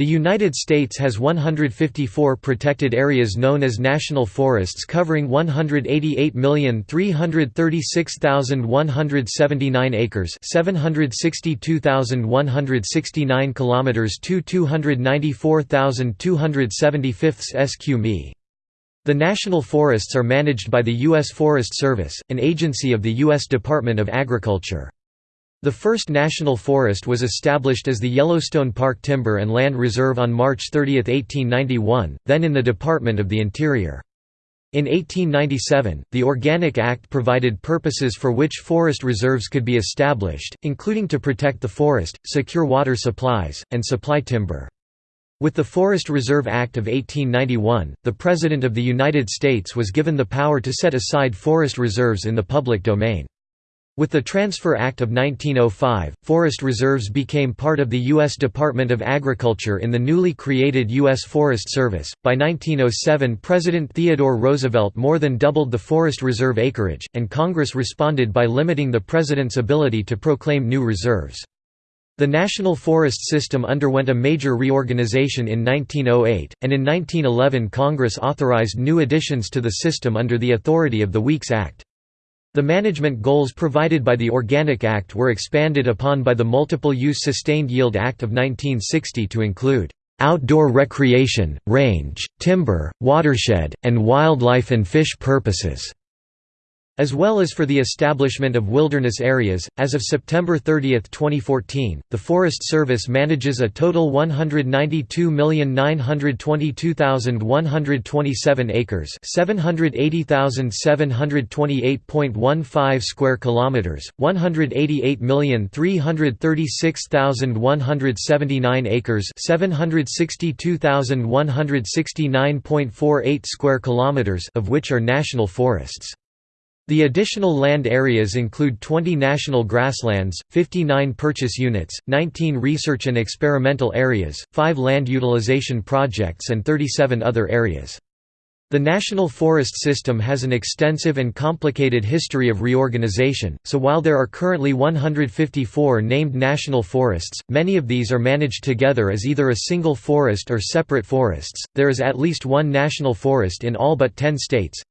The United States has 154 protected areas known as national forests covering 188,336,179 acres, 762,169 kilometers to 294,275 sq mi. The national forests are managed by the U.S. Forest Service, an agency of the U.S. Department of Agriculture. The first national forest was established as the Yellowstone Park Timber and Land Reserve on March 30, 1891, then in the Department of the Interior. In 1897, the Organic Act provided purposes for which forest reserves could be established, including to protect the forest, secure water supplies, and supply timber. With the Forest Reserve Act of 1891, the President of the United States was given the power to set aside forest reserves in the public domain. With the Transfer Act of 1905, forest reserves became part of the U.S. Department of Agriculture in the newly created U.S. Forest Service. By 1907, President Theodore Roosevelt more than doubled the forest reserve acreage, and Congress responded by limiting the president's ability to proclaim new reserves. The National Forest System underwent a major reorganization in 1908, and in 1911 Congress authorized new additions to the system under the authority of the Weeks Act. The management goals provided by the Organic Act were expanded upon by the Multiple Use Sustained Yield Act of 1960 to include outdoor recreation, range, timber, watershed, and wildlife and fish purposes as well as for the establishment of wilderness areas. As of September 30, 2014, the Forest Service manages a total 192,922,127 acres, 780,728.15 square kilometers, 188,336,179 acres, 762,169.48 square kilometers of which are national forests. The additional land areas include 20 national grasslands, 59 purchase units, 19 research and experimental areas, 5 land utilization projects and 37 other areas. The National Forest System has an extensive and complicated history of reorganization, so while there are currently 154 named national forests, many of these are managed together as either a single forest or separate forests. There is at least one national forest in all but 10 states,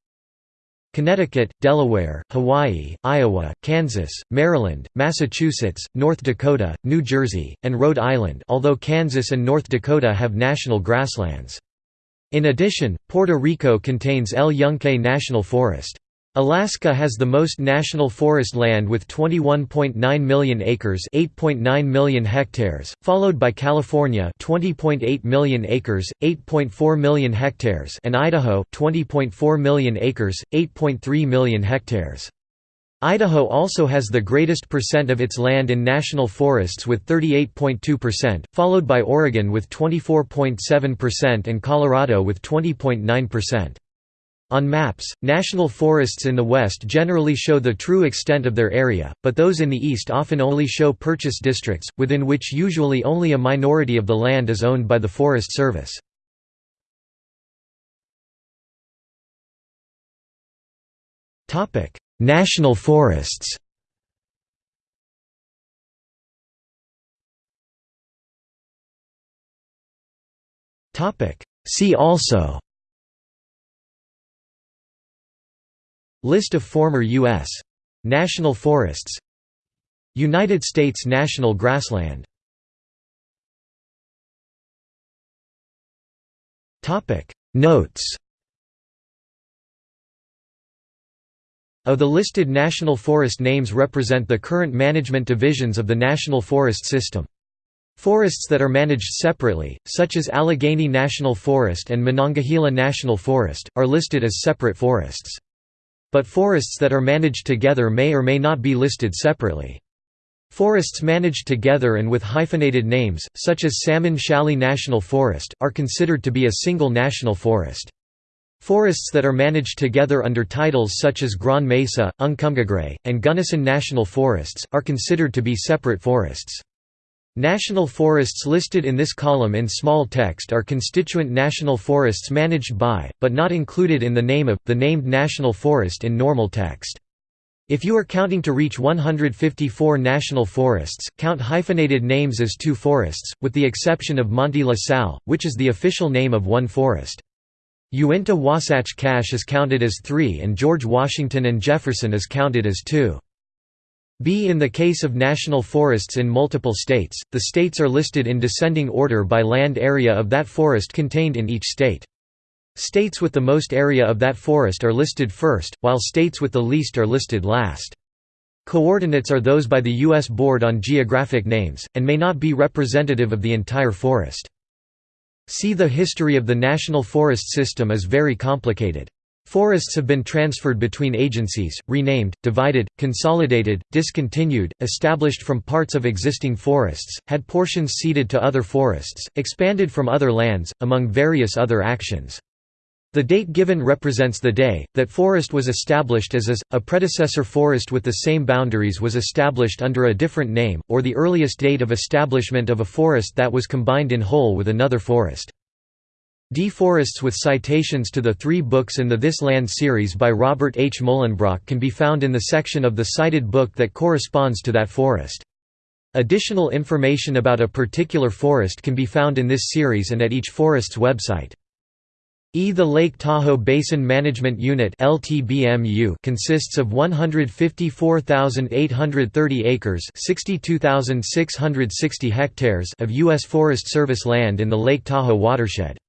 Connecticut, Delaware, Hawaii, Iowa, Kansas, Maryland, Massachusetts, North Dakota, New Jersey, and Rhode Island although Kansas and North Dakota have national grasslands. In addition, Puerto Rico contains El Yunque National Forest. Alaska has the most national forest land with 21.9 million acres, 8.9 million hectares, followed by California, 20.8 million acres, 8.4 million hectares, and Idaho, 20.4 million acres, 8.3 million hectares. Idaho also has the greatest percent of its land in national forests with 38.2%, followed by Oregon with 24.7% and Colorado with 20.9%. On maps, national forests in the west generally show the true extent of their area, but those in the east often only show purchase districts, within which usually only a minority of the land is owned by the Forest Service. national forests See also List of former U.S. national forests United States national grassland Notes Of the listed national forest names represent the current management divisions of the National Forest System. Forests that are managed separately, such as Allegheny National Forest and Monongahela National Forest, are listed as separate forests. But forests that are managed together may or may not be listed separately. Forests managed together and with hyphenated names, such as Salmon Challis National Forest, are considered to be a single national forest. Forests that are managed together under titles such as Grand Mesa, Uncompahgre, and Gunnison National Forests, are considered to be separate forests. National forests listed in this column in small text are constituent national forests managed by, but not included in the name of, the named national forest in normal text. If you are counting to reach 154 national forests, count hyphenated names as two forests, with the exception of Manti La Sal, which is the official name of one forest. Uinta Wasatch Cache is counted as three and George Washington and Jefferson is counted as two. B. In the case of national forests in multiple states, the states are listed in descending order by land area of that forest contained in each state. States with the most area of that forest are listed first, while states with the least are listed last. Coordinates are those by the U.S. Board on Geographic Names, and may not be representative of the entire forest. See the history of the National Forest System is very complicated. Forests have been transferred between agencies, renamed, divided, consolidated, discontinued, established from parts of existing forests, had portions ceded to other forests, expanded from other lands, among various other actions. The date given represents the day, that forest was established as is, a predecessor forest with the same boundaries was established under a different name, or the earliest date of establishment of a forest that was combined in whole with another forest. Deforests with citations to the three books in the This Land series by Robert H. Mohlenbrock can be found in the section of the cited book that corresponds to that forest. Additional information about a particular forest can be found in this series and at each forest's website. E. The Lake Tahoe Basin Management Unit consists of 154,830 acres (62,660 hectares of U.S. Forest Service land in the Lake Tahoe watershed.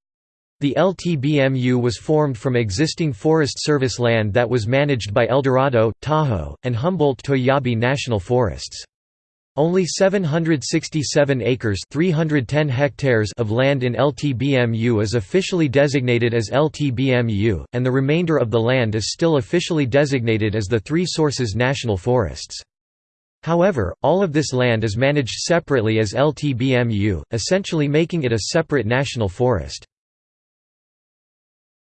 The LTBMU was formed from existing Forest Service land that was managed by Eldorado, Tahoe, and Humboldt-Toiyabe National Forests. Only 767 acres 310 hectares of land in LTBMU is officially designated as LTBMU, and the remainder of the land is still officially designated as the Three Sources National Forests. However, all of this land is managed separately as LTBMU, essentially making it a separate national forest.